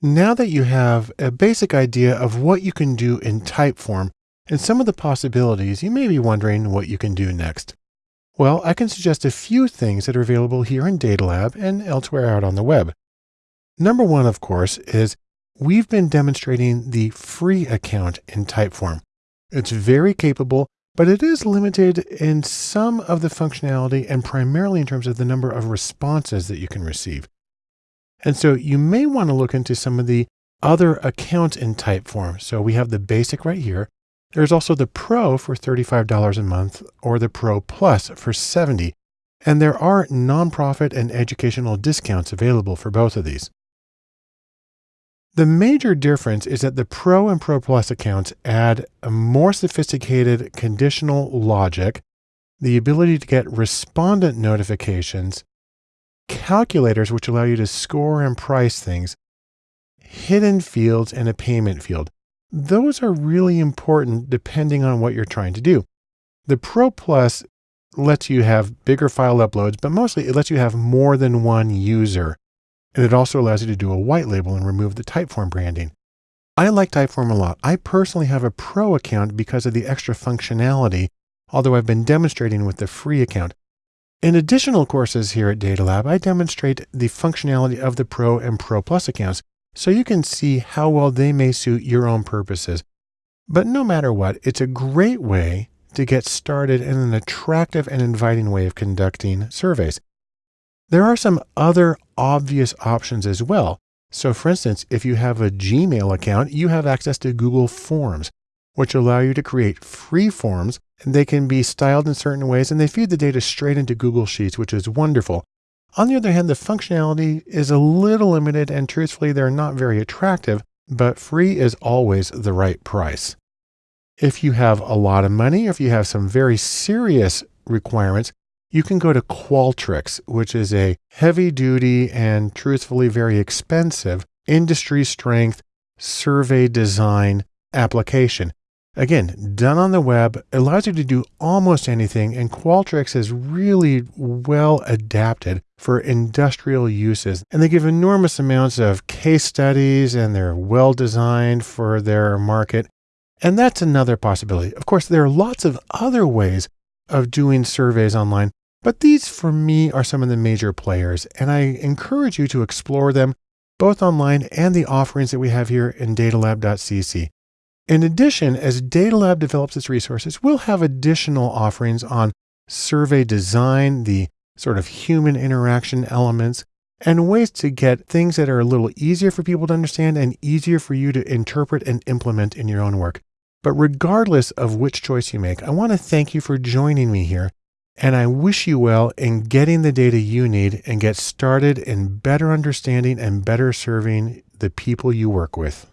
Now that you have a basic idea of what you can do in Typeform and some of the possibilities, you may be wondering what you can do next. Well, I can suggest a few things that are available here in Data Lab and elsewhere out on the web. Number one, of course, is we've been demonstrating the free account in Typeform. It's very capable, but it is limited in some of the functionality and primarily in terms of the number of responses that you can receive. And so you may want to look into some of the other accounts in Typeform. So we have the basic right here. There's also the Pro for $35 a month or the Pro Plus for 70. And there are nonprofit and educational discounts available for both of these. The major difference is that the Pro and Pro Plus accounts add a more sophisticated conditional logic, the ability to get respondent notifications, calculators, which allow you to score and price things, hidden fields, and a payment field. Those are really important depending on what you're trying to do. The Pro Plus lets you have bigger file uploads, but mostly it lets you have more than one user. And it also allows you to do a white label and remove the Typeform branding. I like Typeform a lot. I personally have a pro account because of the extra functionality, although I've been demonstrating with the free account. In additional courses here at Data Lab, I demonstrate the functionality of the Pro and Pro Plus accounts so you can see how well they may suit your own purposes. But no matter what, it's a great way to get started in an attractive and inviting way of conducting surveys. There are some other obvious options as well. So for instance, if you have a Gmail account, you have access to Google Forms, which allow you to create free forms they can be styled in certain ways and they feed the data straight into Google Sheets, which is wonderful. On the other hand, the functionality is a little limited and truthfully, they're not very attractive, but free is always the right price. If you have a lot of money, if you have some very serious requirements, you can go to Qualtrics, which is a heavy duty and truthfully very expensive industry strength survey design application. Again, done on the web, allows you to do almost anything, and Qualtrics is really well adapted for industrial uses. And they give enormous amounts of case studies and they're well designed for their market. And that's another possibility. Of course, there are lots of other ways of doing surveys online, but these for me are some of the major players, and I encourage you to explore them both online and the offerings that we have here in datalab.cc. In addition, as Data Lab develops its resources, we'll have additional offerings on survey design, the sort of human interaction elements, and ways to get things that are a little easier for people to understand and easier for you to interpret and implement in your own work. But regardless of which choice you make, I want to thank you for joining me here. And I wish you well in getting the data you need and get started in better understanding and better serving the people you work with.